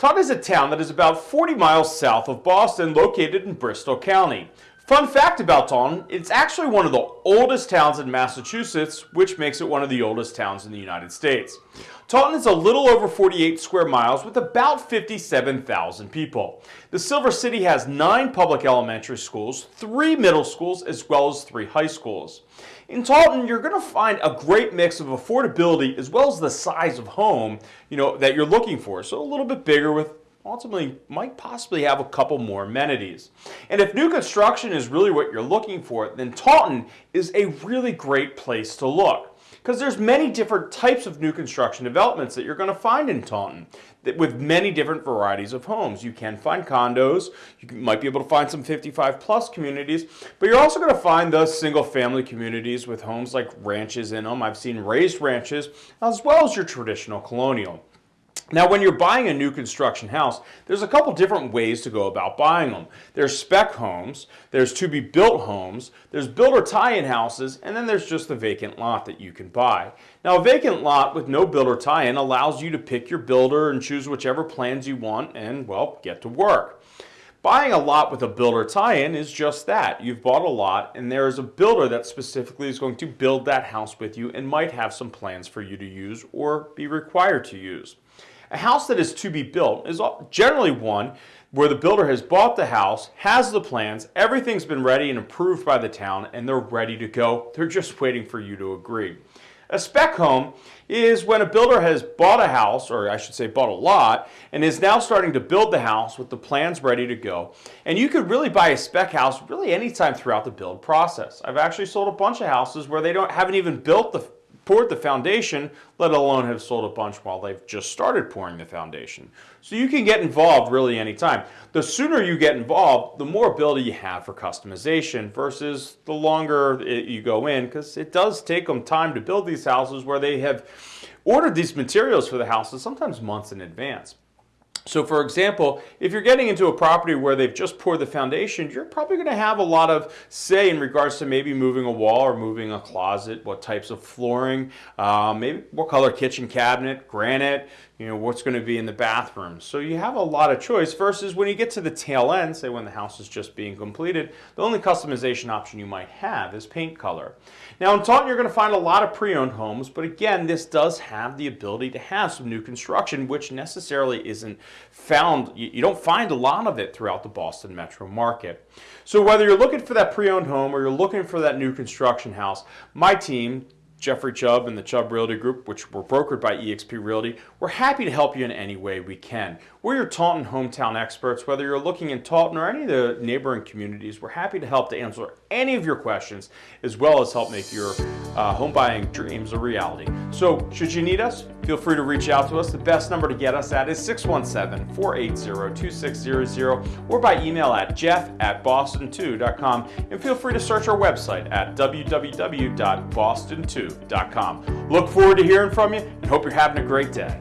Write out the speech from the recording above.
Taunton is a town that is about 40 miles south of Boston, located in Bristol County. Fun fact about Taunton, it's actually one of the oldest towns in Massachusetts, which makes it one of the oldest towns in the United States. Taunton is a little over 48 square miles with about 57,000 people. The Silver City has nine public elementary schools, three middle schools, as well as three high schools. In Taunton, you're going to find a great mix of affordability as well as the size of home you know, that you're looking for. So a little bit bigger with ultimately might possibly have a couple more amenities. And if new construction is really what you're looking for, then Taunton is a really great place to look because there's many different types of new construction developments that you're going to find in Taunton with many different varieties of homes. You can find condos, you might be able to find some 55 plus communities, but you're also going to find those single family communities with homes like ranches in them. I've seen raised ranches as well as your traditional colonial. Now, when you're buying a new construction house, there's a couple different ways to go about buying them. There's spec homes, there's to-be-built homes, there's builder tie-in houses, and then there's just the vacant lot that you can buy. Now, a vacant lot with no builder tie-in allows you to pick your builder and choose whichever plans you want and, well, get to work. Buying a lot with a builder tie-in is just that. You've bought a lot and there is a builder that specifically is going to build that house with you and might have some plans for you to use or be required to use. A house that is to be built is generally one where the builder has bought the house, has the plans, everything's been ready and approved by the town, and they're ready to go. They're just waiting for you to agree. A spec home is when a builder has bought a house, or I should say bought a lot, and is now starting to build the house with the plans ready to go. And you could really buy a spec house really anytime throughout the build process. I've actually sold a bunch of houses where they don't haven't even built the poured the foundation, let alone have sold a bunch while they've just started pouring the foundation. So you can get involved really anytime. The sooner you get involved, the more ability you have for customization versus the longer it, you go in because it does take them time to build these houses where they have ordered these materials for the houses sometimes months in advance. So for example, if you're getting into a property where they've just poured the foundation, you're probably going to have a lot of say in regards to maybe moving a wall or moving a closet, what types of flooring, uh, maybe what color kitchen cabinet, granite, you know, what's going to be in the bathroom. So you have a lot of choice versus when you get to the tail end, say when the house is just being completed, the only customization option you might have is paint color. Now in Taunton, you're going to find a lot of pre-owned homes, but again, this does have the ability to have some new construction, which necessarily isn't found, you don't find a lot of it throughout the Boston metro market. So whether you're looking for that pre-owned home or you're looking for that new construction house, my team, Jeffrey Chubb and the Chubb Realty Group, which were brokered by eXp Realty, we're happy to help you in any way we can. We're your Taunton hometown experts. Whether you're looking in Taunton or any of the neighboring communities, we're happy to help to answer any of your questions, as well as help make your uh, home buying dreams a reality. So, should you need us, feel free to reach out to us. The best number to get us at is 617-480-2600 or by email at jeff at boston2.com and feel free to search our website at www.boston2.com. Look forward to hearing from you and hope you're having a great day.